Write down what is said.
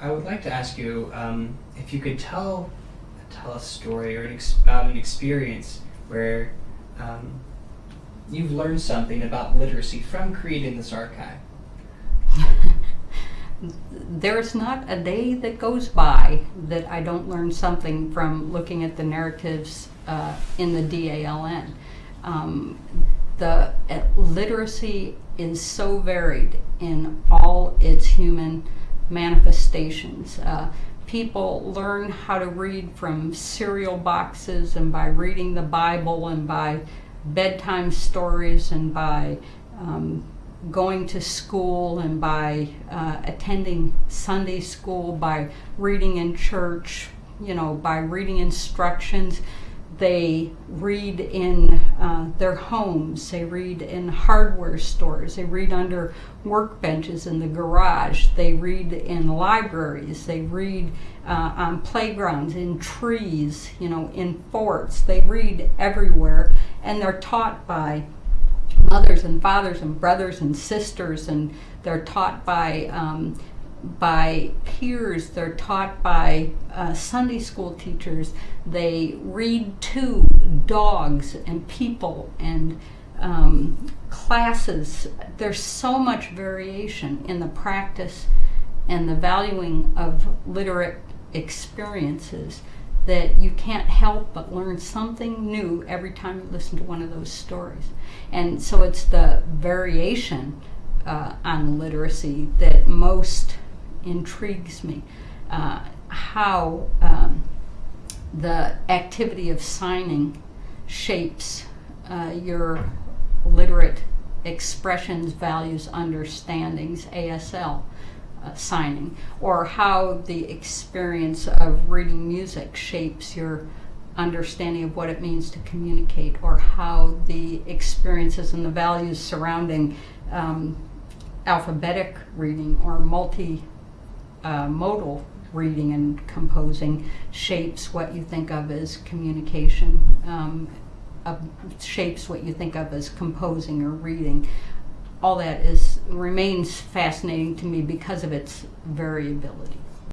I would like to ask you um, if you could tell tell a story or an about an experience where um, you've learned something about literacy from creating this archive. There's not a day that goes by that I don't learn something from looking at the narratives uh, in the DALN. Um, the uh, literacy is so varied in all its human manifestations. Uh, people learn how to read from cereal boxes and by reading the Bible and by bedtime stories and by um, going to school and by uh, attending Sunday school, by reading in church, you know, by reading instructions. They read in uh, their homes, they read in hardware stores, they read under workbenches in the garage, they read in libraries, they read uh, on playgrounds, in trees, you know, in forts. They read everywhere and they're taught by mothers and fathers and brothers and sisters and they're taught by um, by peers, they're taught by uh, Sunday school teachers, they read to dogs and people and um, classes. There's so much variation in the practice and the valuing of literate experiences that you can't help but learn something new every time you listen to one of those stories. And so it's the variation uh, on literacy that most intrigues me. Uh, how um, the activity of signing shapes uh, your literate expressions, values, understandings, ASL. Uh, signing, or how the experience of reading music shapes your understanding of what it means to communicate, or how the experiences and the values surrounding um, alphabetic reading or multi uh, modal reading and composing shapes what you think of as communication, um, uh, shapes what you think of as composing or reading. All that is remains fascinating to me because of its variability.